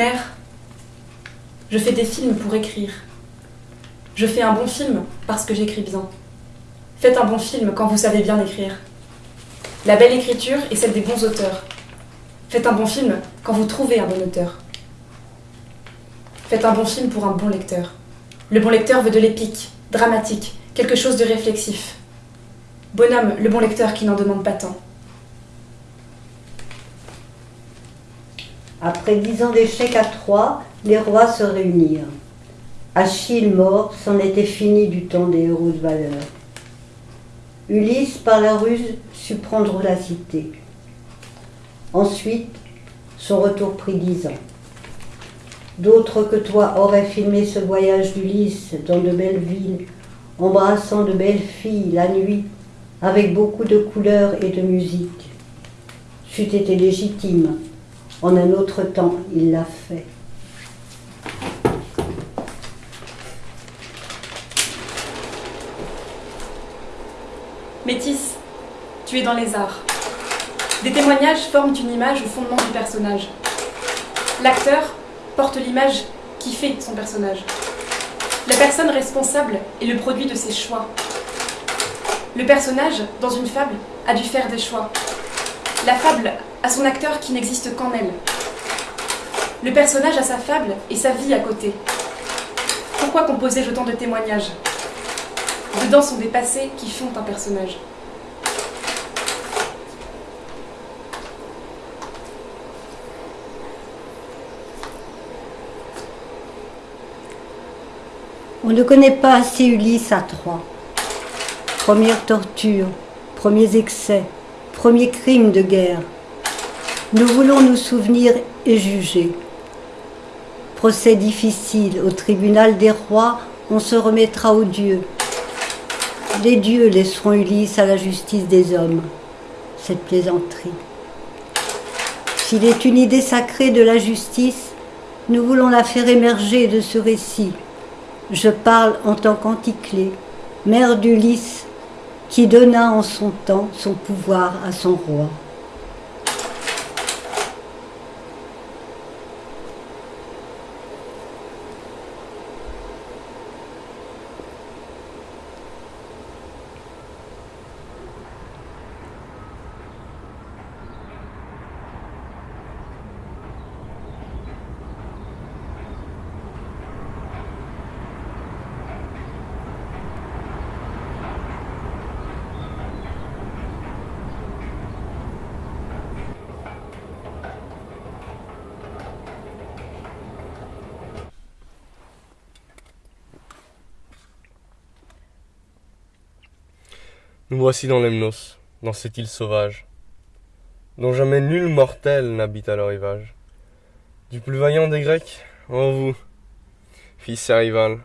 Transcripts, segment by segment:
Mère, je fais des films pour écrire. Je fais un bon film parce que j'écris bien. Faites un bon film quand vous savez bien écrire. La belle écriture est celle des bons auteurs. Faites un bon film quand vous trouvez un bon auteur. Faites un bon film pour un bon lecteur. Le bon lecteur veut de l'épique, dramatique, quelque chose de réflexif. Bonhomme, le bon lecteur qui n'en demande pas tant. Après dix ans d'échec à Troie, les rois se réunirent. Achille mort, c'en était fini du temps des heureuses valeurs. Ulysse, par la ruse, sut prendre la cité. Ensuite, son retour prit dix ans. D'autres que toi auraient filmé ce voyage d'Ulysse dans de belles villes, embrassant de belles filles la nuit, avec beaucoup de couleurs et de musique. C'eût été légitime. En un autre temps, il l'a fait. Métis, tu es dans les arts. Des témoignages forment une image au fondement du personnage. L'acteur porte l'image qui fait son personnage. La personne responsable est le produit de ses choix. Le personnage, dans une fable, a dû faire des choix. La fable a son acteur qui n'existe qu'en elle. Le personnage a sa fable et sa vie à côté. Pourquoi composer autant de témoignages Dedans sont des passés qui font un personnage. On ne connaît pas assez Ulysse à Troie. Première torture, premiers excès, premiers crimes de guerre. Nous voulons nous souvenir et juger. Procès difficile au tribunal des rois, on se remettra aux dieux. Les dieux laisseront Ulysse à la justice des hommes. Cette plaisanterie. S'il est une idée sacrée de la justice, nous voulons la faire émerger de ce récit. Je parle en tant qu'Anticlée, mère d'Ulysse, qui donna en son temps son pouvoir à son roi. Nous voici dans Lemnos, dans cette île sauvage, dont jamais nul mortel n'habite à leur rivage. Du plus vaillant des Grecs, ô vous, fils et rival,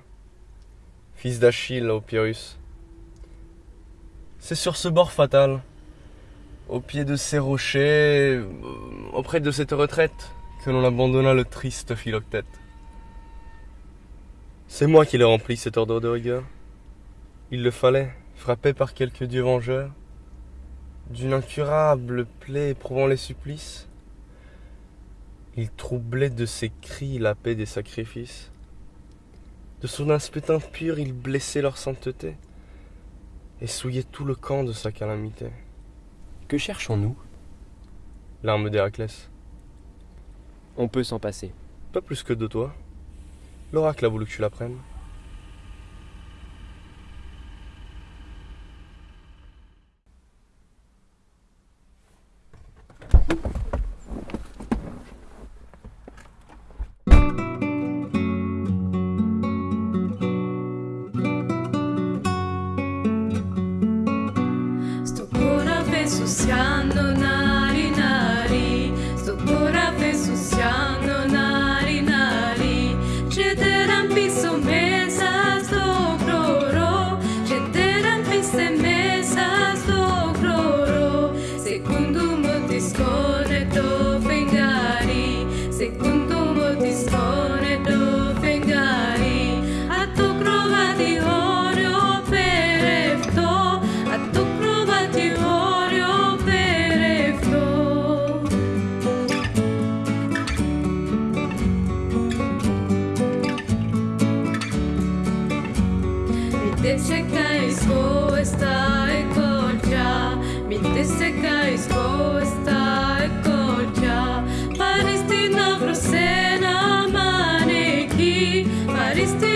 fils d'Achille au Pyrrhus. C'est sur ce bord fatal, au pied de ces rochers, euh, auprès de cette retraite, que l'on abandonna le triste Philoctète. C'est moi qui l'ai rempli cet ordre de rigueur. Il le fallait, frappé par quelque dieu vengeur, d'une incurable plaie éprouvant les supplices, il troublait de ses cris la paix des sacrifices. De son aspect impur, il blessait leur sainteté et souillait tout le camp de sa calamité. Que cherchons-nous? L'arme d'Héraclès. On peut s'en passer. Pas plus que de toi. L'oracle a voulu que tu la prennes. But it's still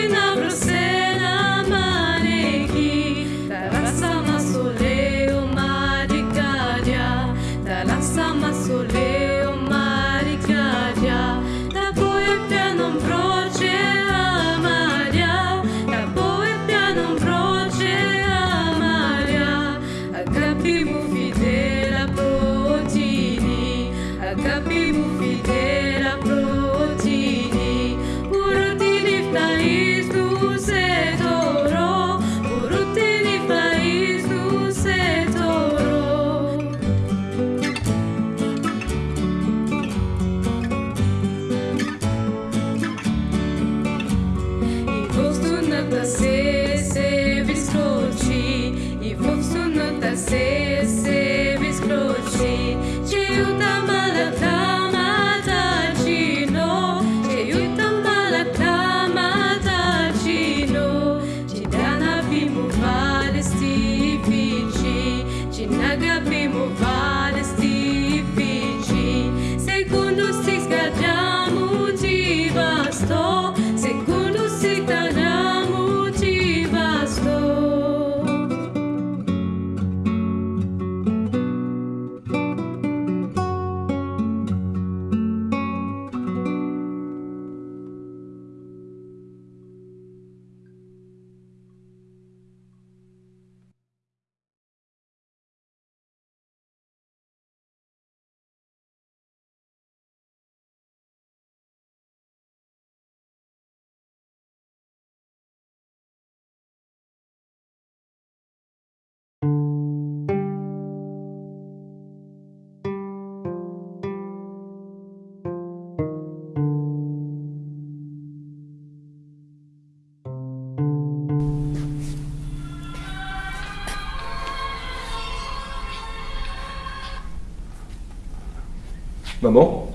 Maman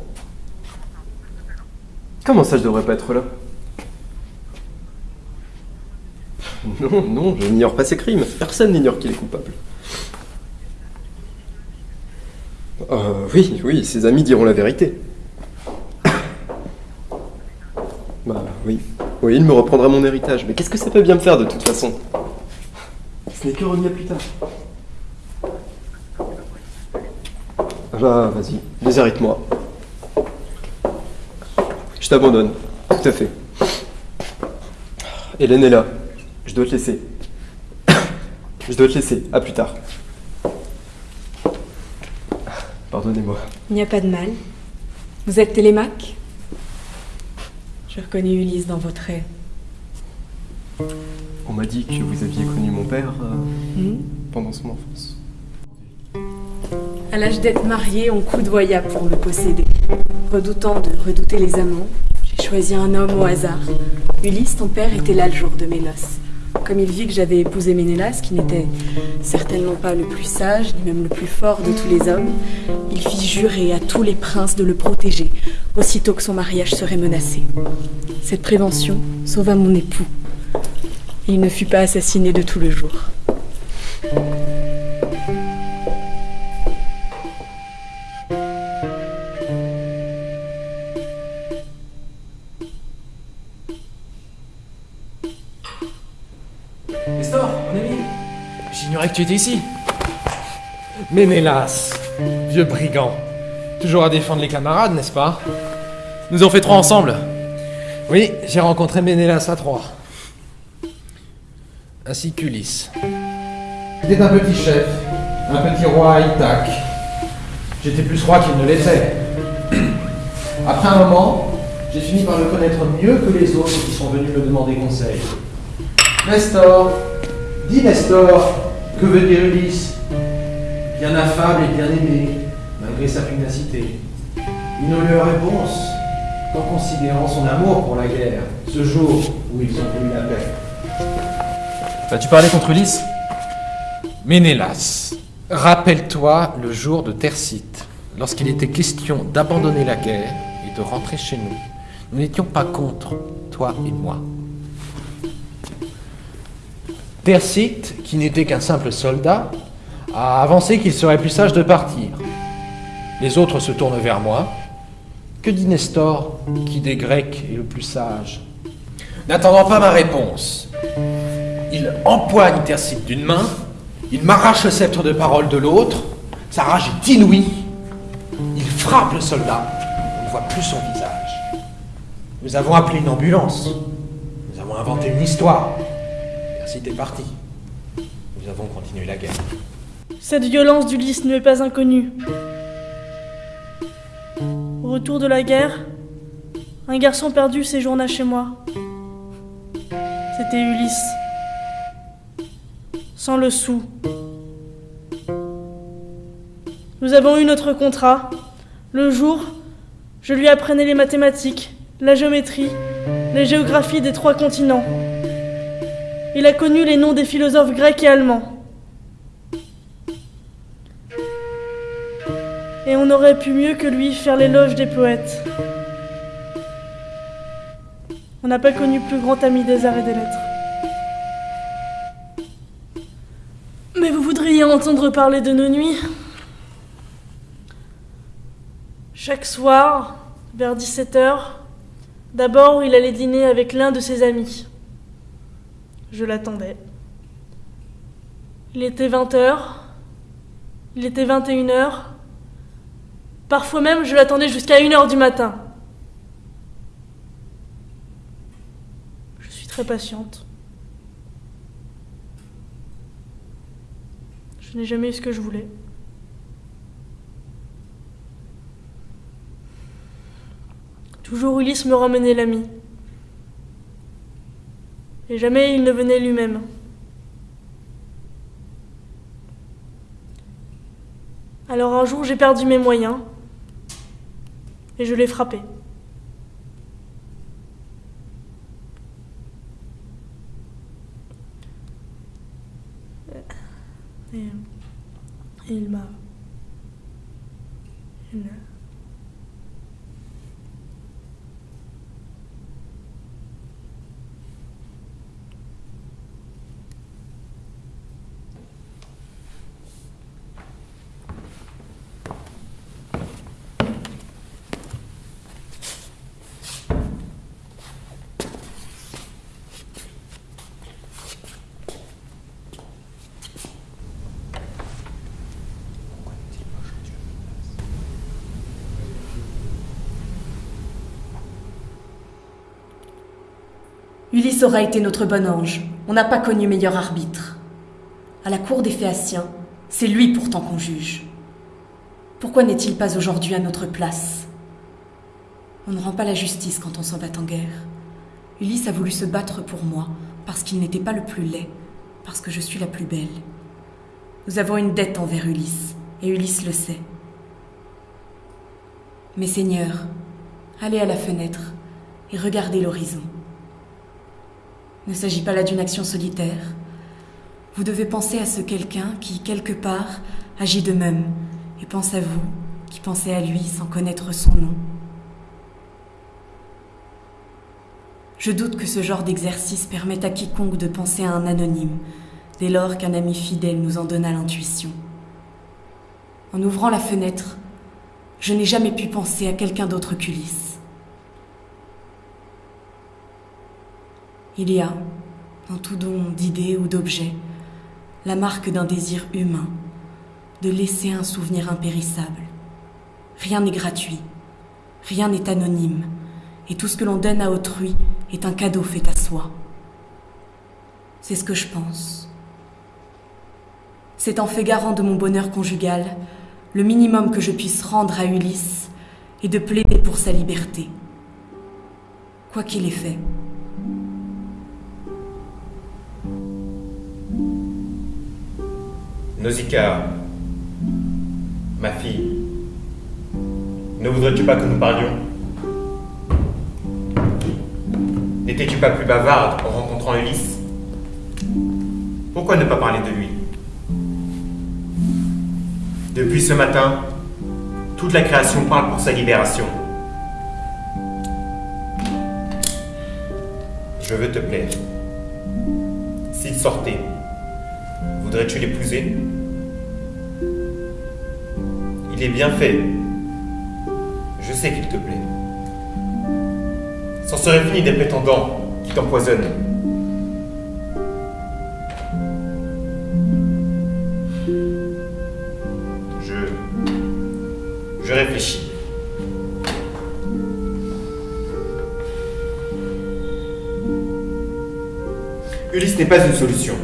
Comment ça, je devrais pas être là? Non, non, je n'ignore pas ses crimes. Personne n'ignore qu'il est coupable. Euh, oui, oui, ses amis diront la vérité. Bah oui. Oui, il me reprendra mon héritage. Mais qu'est-ce que ça peut bien me faire de toute façon? Ce n'est que à plus tard. Bah, vas-y, déshérite-moi. Je t'abandonne. Tout à fait. Hélène est là. Je dois te laisser. Je dois te laisser. À plus tard. Pardonnez-moi. Il n'y a pas de mal. Vous êtes Télémaque? Je reconnais Ulysse dans vos traits. On m'a dit que vous aviez connu mon père euh, Hmm? pendant son enfance. L'âge d'être mariée, on coudoya pour me posséder. Redoutant de redouter les amants, j'ai choisi un homme au hasard. Ulysse, ton père, était là le jour de mes noces. Comme il vit que j'avais épousé Ménélas, qui n'était certainement pas le plus sage, ni même le plus fort de tous les hommes, il fit jurer à tous les princes de le protéger, aussitôt que son mariage serait menacé. Cette prévention sauva mon époux. Il ne fut pas assassiné de tout le jour. Tu étais ici. Ménélas, vieux brigand. Toujours à défendre les camarades, n'est-ce pas? Nous avons fait trois ensemble. Oui, j'ai rencontré Ménélas à trois. Ainsi qu'Ulysse. C'était un petit chef, un petit roi à. J'étais plus roi qu'il ne l'était. Après un moment, j'ai fini par le connaître mieux que les autres qui sont venus me demander conseil. Nestor, dis Nestor, que veut dire Ulysse? Bien affable et bien aimé, malgré sa pugnacité. Une nulle réponse, en considérant son amour pour la guerre, ce jour où ils ont voulu la paix. Vas-tu parler contre Ulysse? Ménélas, rappelle-toi le jour de Tercite, lorsqu'il était question d'abandonner la guerre et de rentrer chez nous. Nous n'étions pas contre, toi et moi. Tercite, qui n'était qu'un simple soldat, a avancé qu'il serait plus sage de partir. Les autres se tournent vers moi. Que dit Nestor, qui des Grecs est le plus sage? N'attendant pas ma réponse, il empoigne Thersites d'une main, il m'arrache le sceptre de parole de l'autre, sa rage est inouïe, il frappe le soldat, on ne voit plus son visage. Nous avons appelé une ambulance, nous avons inventé une histoire. Est parti. Nous avons continué la guerre. Cette violence d'Ulysse ne m'est pas inconnue. Au retour de la guerre, un garçon perdu séjourna chez moi. C'était Ulysse. Sans le sou. Nous avons eu notre contrat. Le jour, je lui apprenais les mathématiques, la géométrie, les géographies des trois continents. Il a connu les noms des philosophes grecs et allemands. Et on aurait pu mieux que lui faire l'éloge des poètes. On n'a pas connu plus grand ami des arts et des lettres. Mais vous voudriez entendre parler de nos nuits? Chaque soir, vers 17h, d'abord il allait dîner avec l'un de ses amis. Je l'attendais. Il était 20h, il était 21h, Parfois même, je l'attendais jusqu'à 1h du matin. Je suis très patiente. Je n'ai jamais eu ce que je voulais. Toujours Ulysse me ramenait l'ami. Et jamais il ne venait lui-même. Alors un jour, j'ai perdu mes moyens et je l'ai frappé. Et, il m'a. Ulysse aura été notre bon ange. On n'a pas connu meilleur arbitre. À la cour des Phéaciens, c'est lui pourtant qu'on juge. Pourquoi n'est-il pas aujourd'hui à notre place? On ne rend pas la justice quand on s'en va en guerre. Ulysse a voulu se battre pour moi parce qu'il n'était pas le plus laid, parce que je suis la plus belle. Nous avons une dette envers Ulysse, et Ulysse le sait. Mes seigneurs, allez à la fenêtre et regardez l'horizon. Ne s'agit pas là d'une action solitaire. Vous devez penser à ce quelqu'un qui, quelque part, agit de même, et pense à vous, qui pensez à lui sans connaître son nom. Je doute que ce genre d'exercice permette à quiconque de penser à un anonyme, dès lors qu'un ami fidèle nous en donna l'intuition. En ouvrant la fenêtre, je n'ai jamais pu penser à quelqu'un d'autre qu'Ulysse. Il y a, dans tout don d'idées ou d'objets, la marque d'un désir humain, de laisser un souvenir impérissable. Rien n'est gratuit, rien n'est anonyme, et tout ce que l'on donne à autrui est un cadeau fait à soi. C'est ce que je pense. C'est en fait garant de mon bonheur conjugal, le minimum que je puisse rendre à Ulysse est de plaider pour sa liberté. Quoi qu'il ait fait. Nausicaa, ma fille, ne voudrais-tu pas que nous parlions? N'étais-tu pas plus bavarde en rencontrant Ulysse? Pourquoi ne pas parler de lui? Depuis ce matin, toute la création parle pour sa libération. Je veux te plaire. S'il sortait, voudrais-tu l'épouser? Il est bien fait. Je sais qu'il te plaît. C'en serait fini des prétendants qui t'empoisonnent. Je. Je réfléchis. Ulysse n'est pas une solution.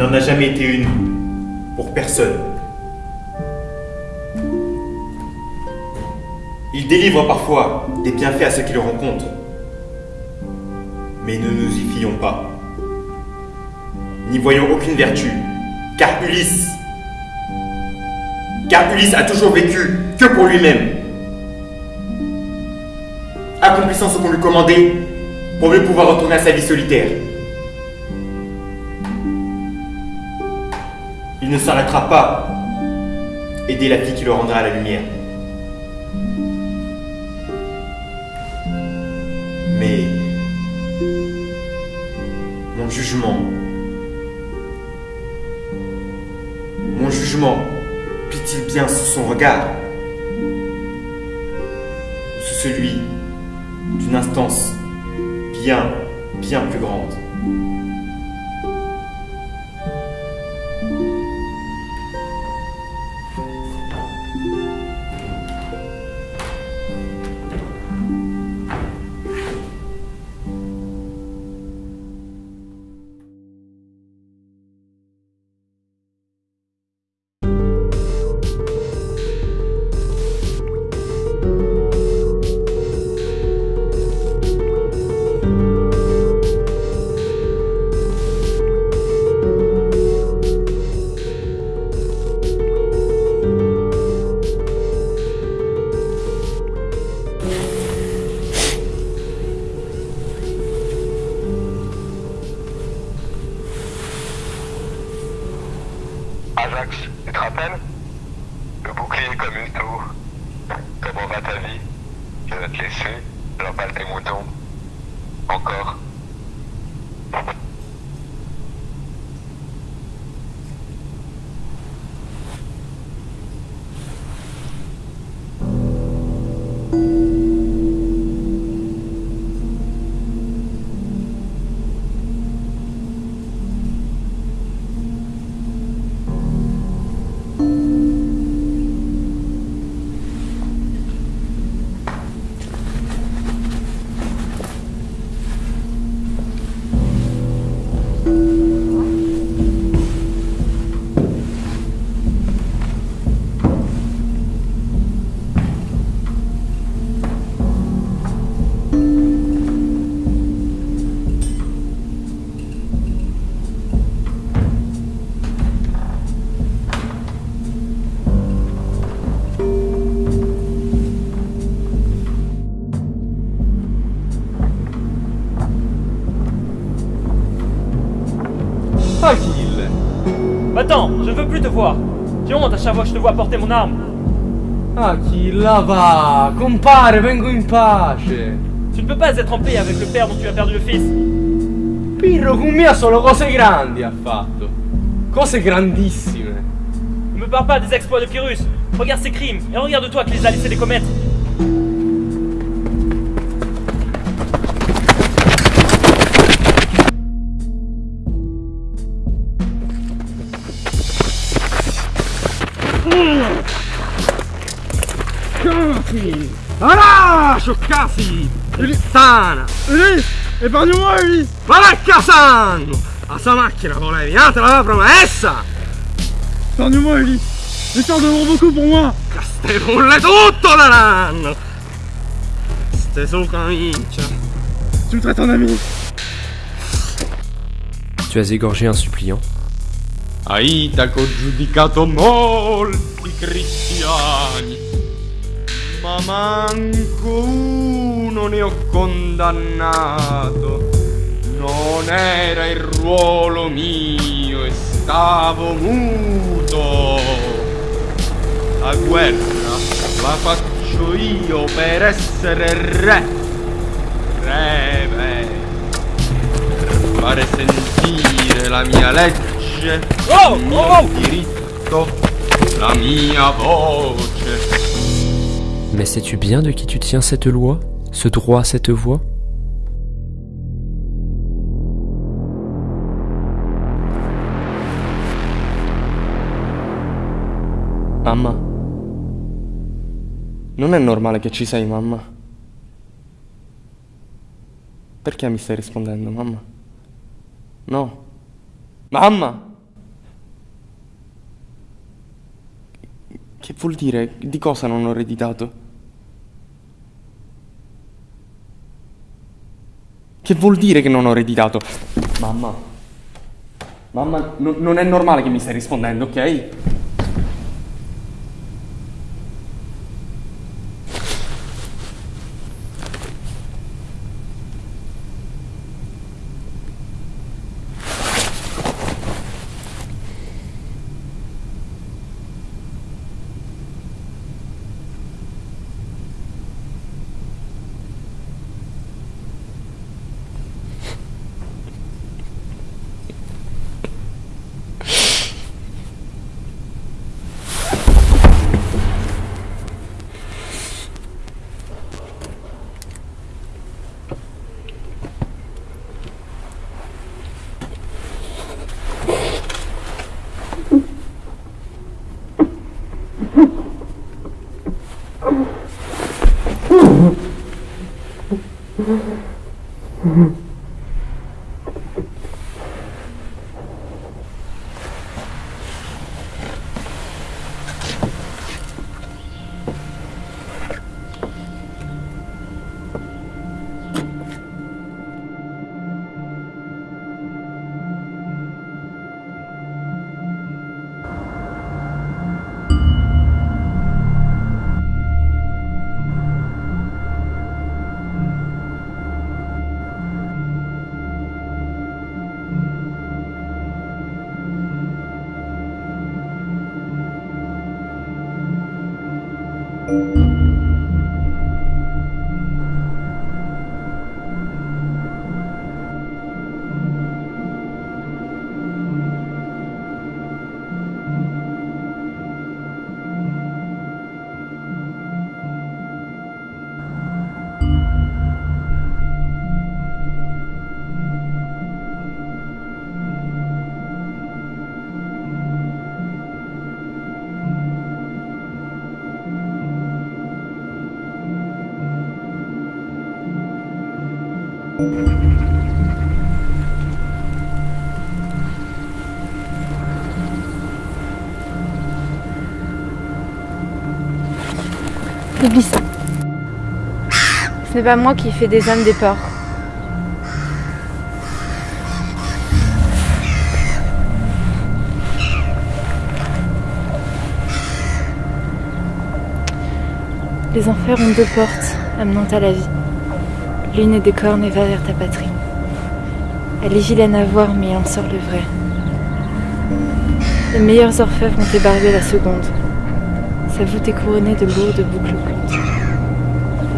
N'en a jamais été une. Pour personne. Il délivre parfois des bienfaits à ceux qui le rencontrent. Mais ne nous y fions pas. N'y voyons aucune vertu. Car Ulysse. Car Ulysse a toujours vécu que pour lui-même. Accomplissant ce qu'on lui commandait pour mieux pouvoir retourner à sa vie solitaire. Ne s'arrêtera pas aider la fille qui le rendra à la lumière. Mais mon jugement, mon jugement plie-t-il bien sous son regard? Porter mon arme. Achille, va? Compare, vengo in pace Tu ne peux pas être en paix avec le père dont tu as perdu le fils. Pirro con solo cose grandi ha fatto Cose grandissime Ne me parle pas des exploits de Pyrrhus. Regarde ses crimes et regarde-toi qui les a laissés les commettre. Scioccati Sana Ulysse Épargne-moi Ulysse Va là Cassandro A sta macchina volevi, ah te l'aveva promessa Épargne-moi Ulysse Les temps devront beaucoup pour moi Ste pulle tutto daranno. Ste su camicia. Tu me traites en ami. Tu as égorgé un suppliant. Aitaco giudicato molti cristiani, ma manco uno ne ho condannato. Non era il ruolo mio e stavo muto. La guerra la faccio io per essere re. Re per fare sentire la mia legge Oh, il mio oh, oh. diritto la mia voce. Mais sais-tu bien de qui tu tiens cette loi, ce droit, cette voix Mamma. Non è normale che ci sei, mamma. Perché mi stai rispondendo, mamma? No. Mamma! Che vuol dire? Di cosa non ho ereditato? Che vuol dire che non ho ereditato? Mamma. Mamma, no- non è normale che mi stai rispondendo, ok? Ce n'est pas moi qui fais des âmes des porcs. Les enfers ont deux portes amenant à la vie. L'une est des cornes et va vers ta patrie. Elle est vilaine à voir, mais en sort le vrai. Les meilleurs orfèvres ont ébargué la seconde. Sa voûte est couronnée de lourdes boucles.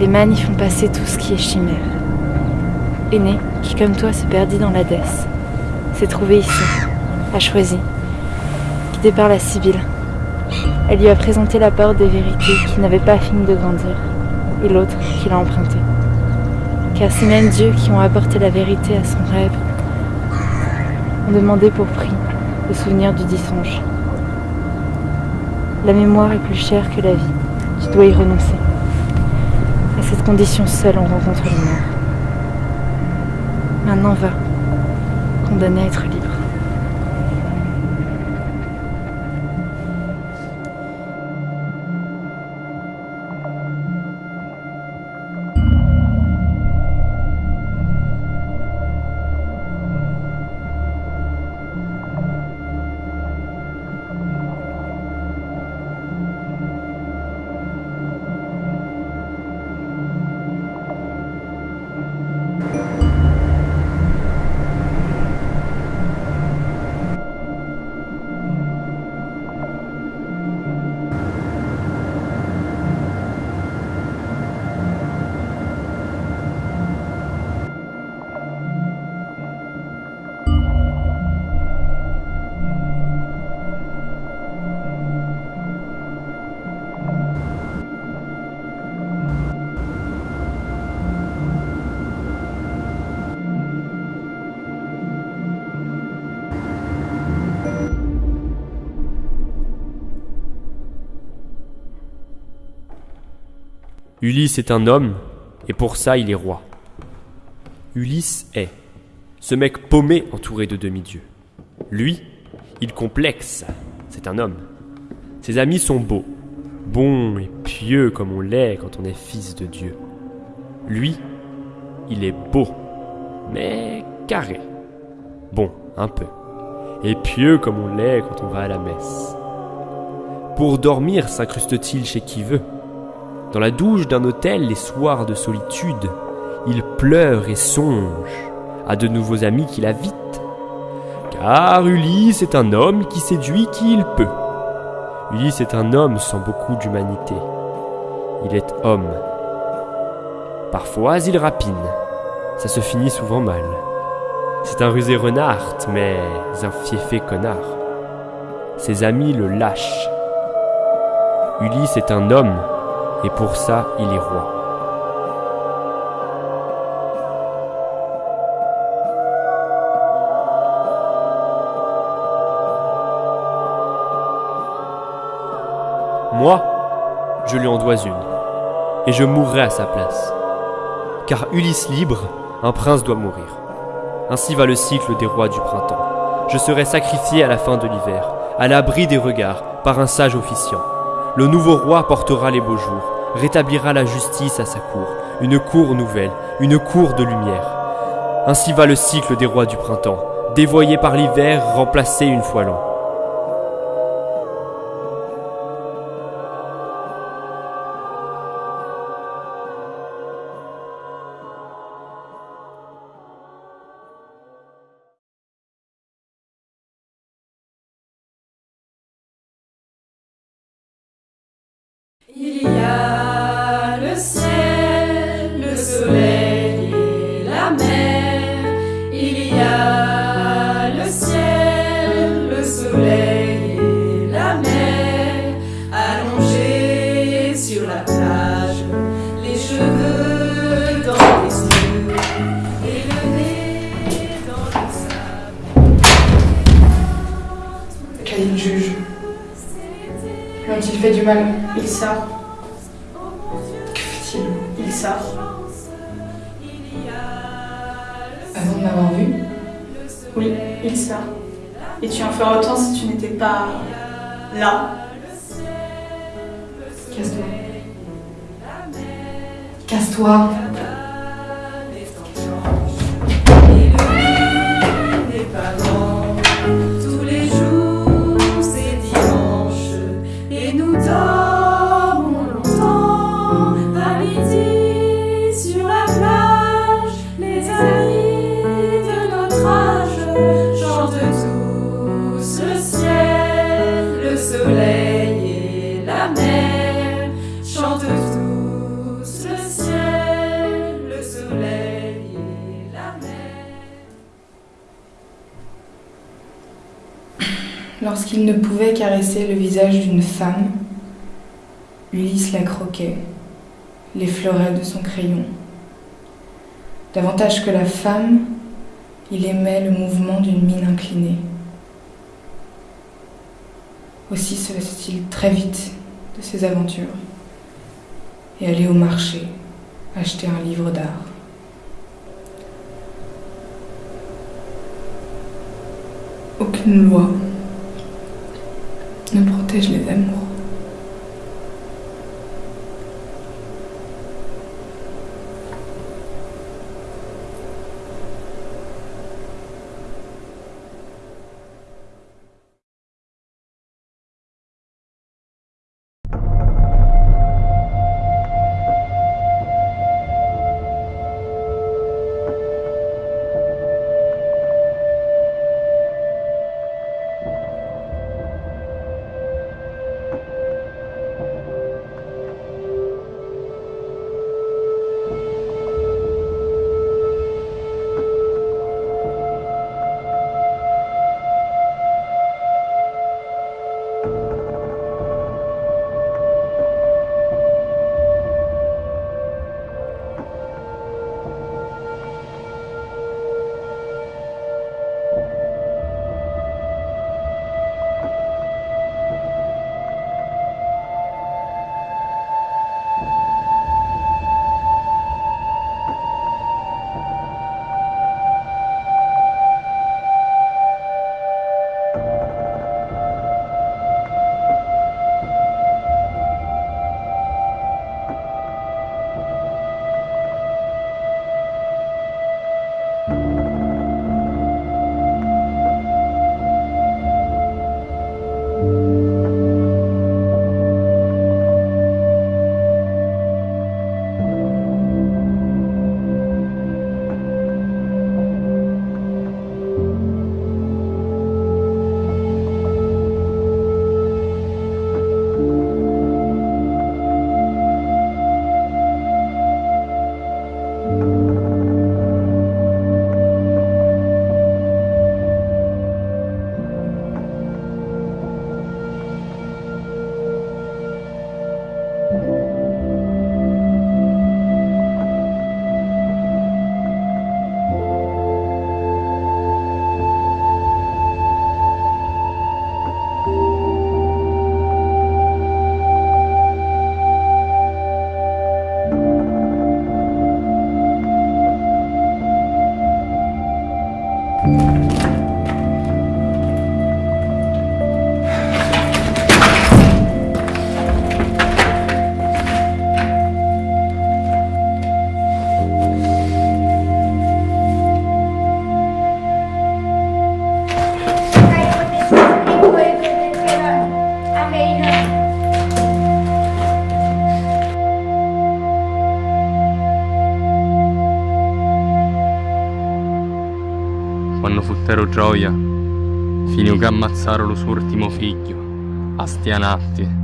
Les mannes y font passer tout ce qui est chimère. Aîné, qui comme toi se perdit dans l'Hadès, s'est trouvé ici, a choisi, guidé par la Sibylle. Elle lui a présenté la porte des vérités qui n'avait pas fini de grandir, et l'autre qui l'a empruntée. Car ces mêmes dieux qui ont apporté la vérité à son rêve ont demandé pour prix le souvenir du dit songe. La mémoire est plus chère que la vie. Tu dois y renoncer. Cette condition seule, on rencontre mort. Maintenant va, condamné à être Ulysse est un homme, et pour ça il est roi. Ulysse est ce mec paumé entouré de demi-dieux. Lui, il complexe, c'est un homme. Ses amis sont beaux, bons et pieux comme on l'est quand on est fils de Dieu. Lui, il est beau, mais carré. Bon, un peu. Et pieux comme on l'est quand on va à la messe. Pour dormir s'incruste-t-il chez qui veut? Dans la douche d'un hôtel les soirs de solitude, il pleure et songe à de nouveaux amis qu'il invite. Car Ulysse est un homme qui séduit qui il peut. Ulysse est un homme sans beaucoup d'humanité. Il est homme. Parfois il rapine. Ça se finit souvent mal. C'est un rusé renard, mais un fiefé connard. Ses amis le lâchent. Ulysse est un homme, et pour ça il est roi. Moi, je lui en dois une, et je mourrai à sa place. Car Ulysse libre, un prince doit mourir. Ainsi va le cycle des rois du printemps. Je serai sacrifié à la fin de l'hiver, à l'abri des regards, par un sage officiant. Le nouveau roi portera les beaux jours, rétablira la justice à sa cour, une cour nouvelle, une cour de lumière. Ainsi va le cycle des rois du printemps, dévoyé par l'hiver, remplacé une fois l'an. Il sort. Que fait-il? Il sort. Avant de m'avoir vu? Oui, il sort. Et tu en feras autant si tu n'étais pas là. Casse-toi. Casse-toi. Lorsqu'il ne pouvait caresser le visage d'une femme, Ulysse la croquait, l'effleurait de son crayon. Davantage que la femme, il aimait le mouvement d'une mine inclinée. Aussi se laissait-il très vite de ses aventures et allait au marché acheter un livre d'art. Aucune loi ne protège les amours. Gioia, finiu che ammazzarono ultimo figlio, a stianatti.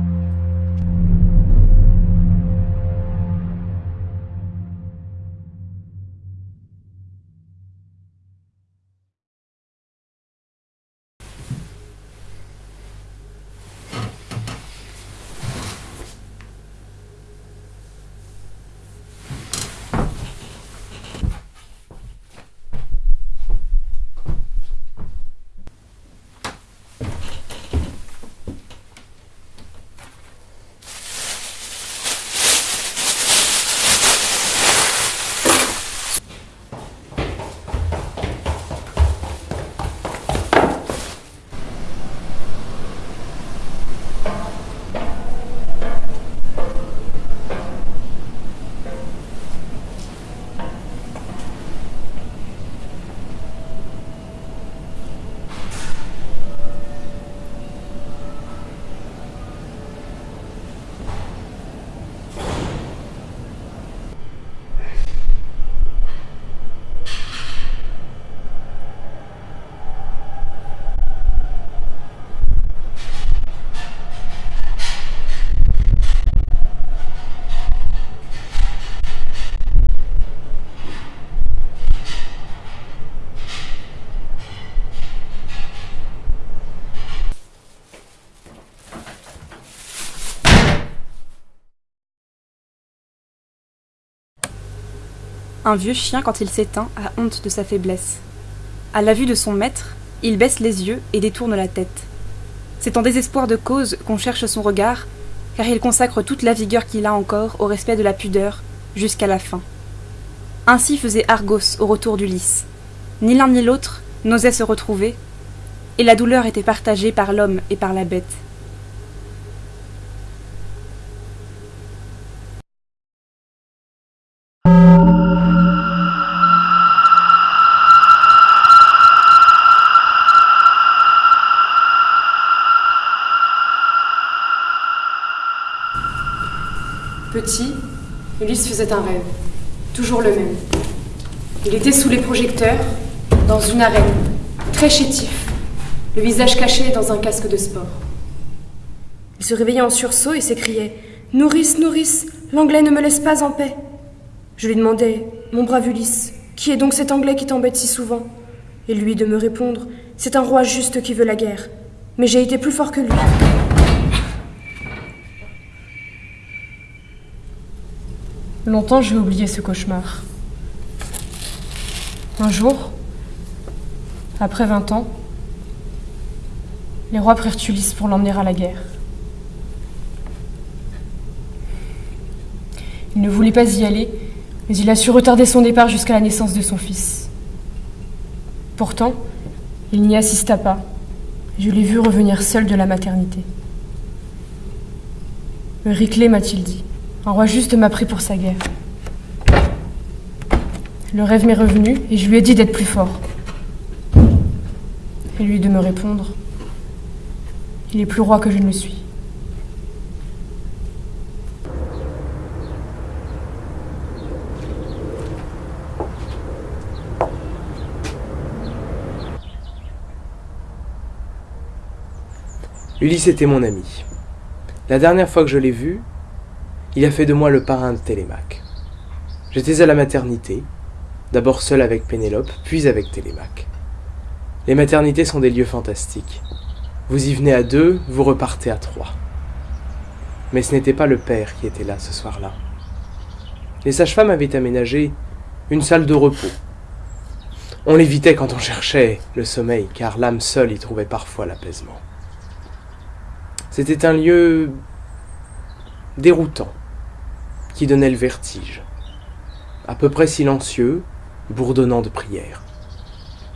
Un vieux chien, quand il s'éteint, a honte de sa faiblesse. À la vue de son maître, il baisse les yeux et détourne la tête. C'est en désespoir de cause qu'on cherche son regard, car il consacre toute la vigueur qu'il a encore au respect de la pudeur, jusqu'à la fin. Ainsi faisait Argos au retour d'Ulysse. Ni l'un ni l'autre n'osait se retrouver, et la douleur était partagée par l'homme et par la bête. Faisait un rêve, toujours le même. Il était sous les projecteurs, dans une arène, très chétif, le visage caché dans un casque de sport. Il se réveillait en sursaut et s'écriait Nourrice, nourrice, l'anglais ne me laisse pas en paix. Je lui demandais Mon brave Ulysse, qui est donc cet anglais qui t'embête si souvent? Et lui de me répondre C'est un roi juste qui veut la guerre. Mais j'ai été plus fort que lui. Longtemps j'ai oublié ce cauchemar. Un jour, après vingt ans, les rois prirent Ulysse pour l'emmener à la guerre. Il ne voulait pas y aller, mais il a su retarder son départ jusqu'à la naissance de son fils. Pourtant, il n'y assista pas. Je l'ai vu revenir seul de la maternité. Riclé, m'a-t-il dit. Un roi juste m'a pris pour sa guerre. Le rêve m'est revenu et je lui ai dit d'être plus fort. Et lui de me répondre Il est plus roi que je ne le suis. Ulysse était mon ami. La dernière fois que je l'ai vu, il a fait de moi le parrain de Télémaque. J'étais à la maternité, d'abord seul avec Pénélope, puis avec Télémaque. Les maternités sont des lieux fantastiques. Vous y venez à deux, vous repartez à trois. Mais ce n'était pas le père qui était là ce soir-là. Les sages-femmes avaient aménagé une salle de repos. On l'évitait quand on cherchait le sommeil, car l'âme seule y trouvait parfois l'apaisement. C'était un lieu déroutant, qui donnait le vertige, à peu près silencieux, bourdonnant de prières.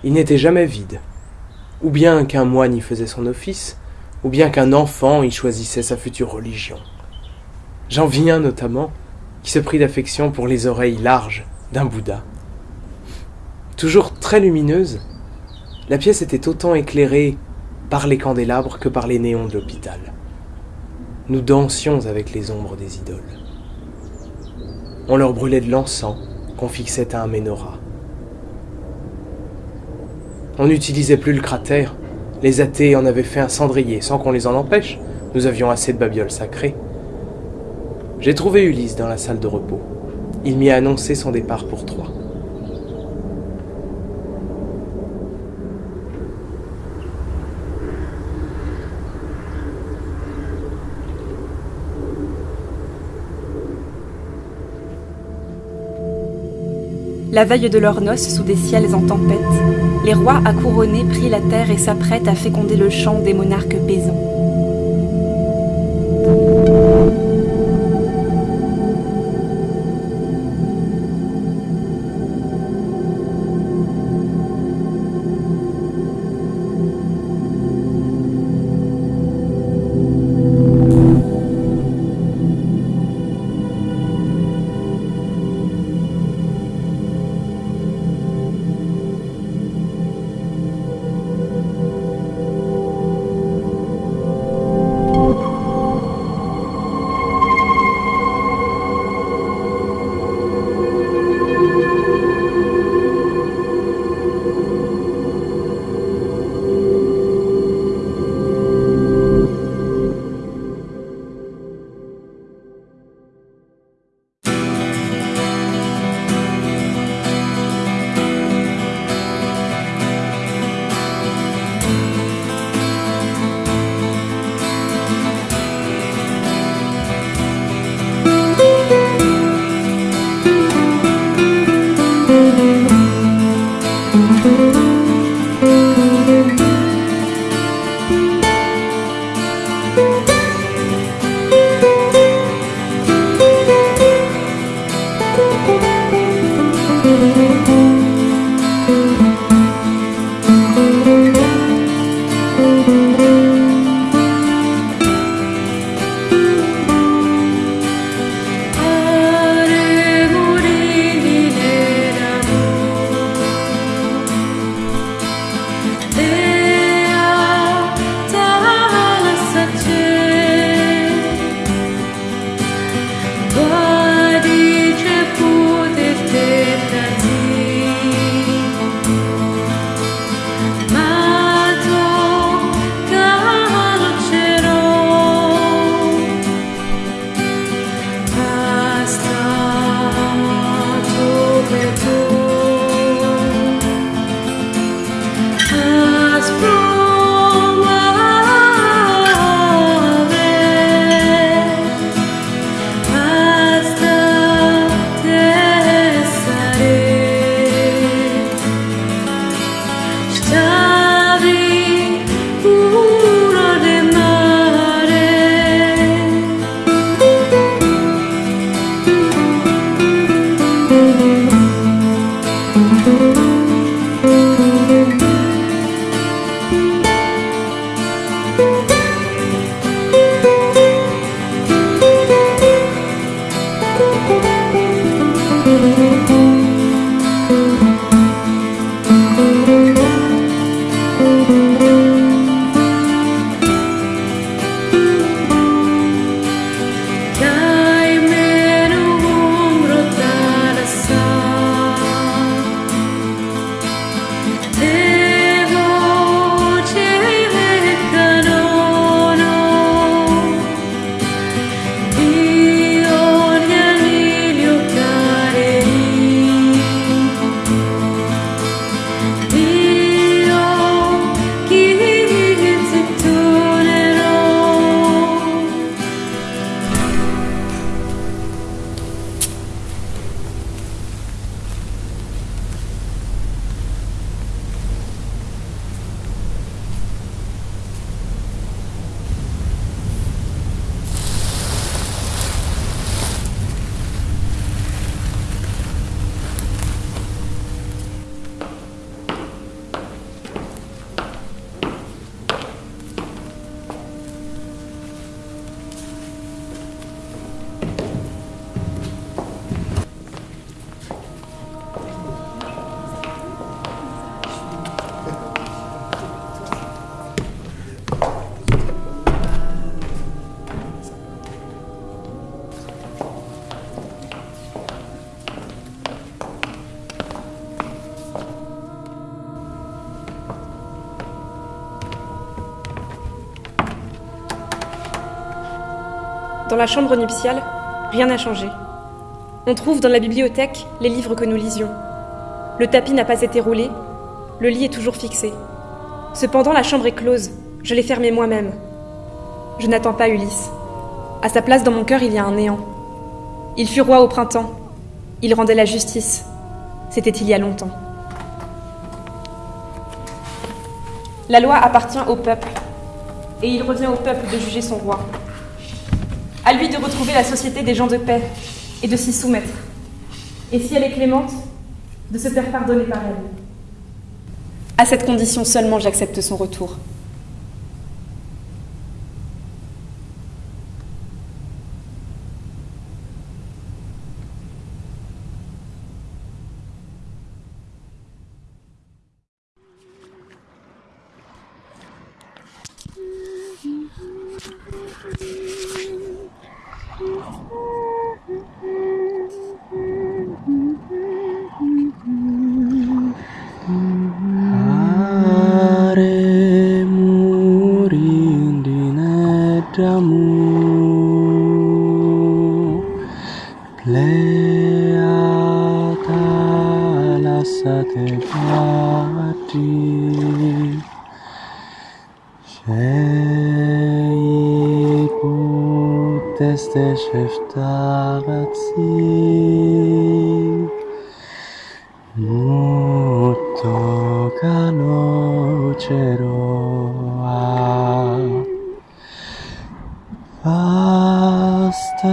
Il n'était jamais vide, ou bien qu'un moine y faisait son office, ou bien qu'un enfant y choisissait sa future religion. J'en un notamment qui se prit d'affection pour les oreilles larges d'un Bouddha. Toujours très lumineuse, la pièce était autant éclairée par les candélabres que par les néons de l'hôpital. Nous dansions avec les ombres des idoles. On leur brûlait de l'encens qu'on fixait à un menorah. On n'utilisait plus le cratère, Les athées en avaient fait un cendrier sans qu'on les en empêche. Nous avions assez de babioles sacrées. J'ai trouvé Ulysse dans la salle de repos. Il m'y a annoncé son départ pour Troie. La veille de leurs noces, sous des ciels en tempête, les rois accouronnés prient la terre et s'apprêtent à féconder le champ des monarques paysans. Dans la chambre nuptiale, rien n'a changé. On trouve dans la bibliothèque les livres que nous lisions. Le tapis n'a pas été roulé, le lit est toujours fixé. Cependant, la chambre est close, je l'ai fermée moi-même. Je n'attends pas Ulysse. À sa place dans mon cœur, il y a un néant. Il fut roi au printemps. Il rendait la justice. C'était il y a longtemps. La loi appartient au peuple, et il revient au peuple de juger son roi. À lui de retrouver la société des gens de paix et de s'y soumettre. Et si elle est clémente, de se faire pardonner par elle. À cette condition seulement j'accepte son retour. jesteś restauracji Muto cano ceroa Basta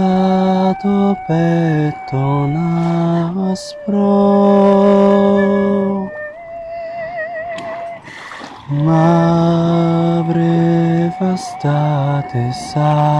do betona aspro Ma breve state sa